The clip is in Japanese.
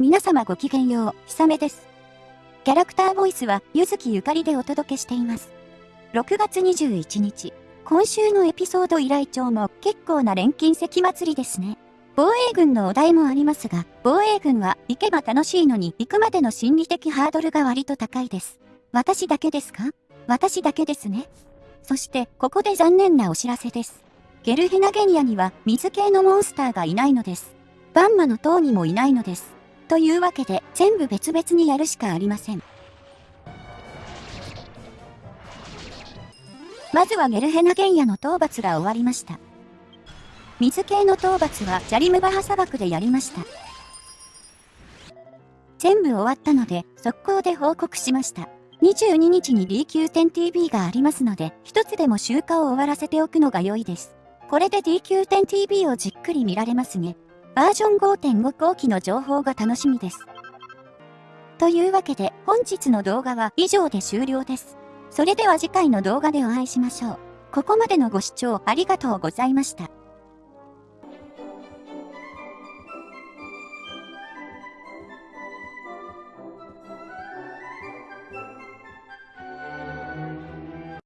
皆様ごきげんよう、ひさめです。キャラクターボイスは、ゆずきゆかりでお届けしています。6月21日、今週のエピソード依頼帳も結構な錬金石祭りですね。防衛軍のお題もありますが、防衛軍は行けば楽しいのに行くまでの心理的ハードルが割と高いです。私だけですか？私だけですね。そして、ここで残念なお知らせです。ゲルヘナゲニアには水系のモンスターがいないのです。バンマの塔にもいないのです。というわけで、全部別々にやるしかありません。まずはゲルヘナ原野の討伐が終わりました。水系の討伐はジャリムバハ砂漠でやりました。全部終わったので、速攻で報告しました。22日に DQ10TV がありますので、一つでも集荷を終わらせておくのが良いです。これで DQ10TV をじっくり見られますね。バージョン5.5後期の情報が楽しみです。というわけで本日の動画は以上で終了です。それでは次回の動画でお会いしましょう。ここまでのご視聴ありがとうございました。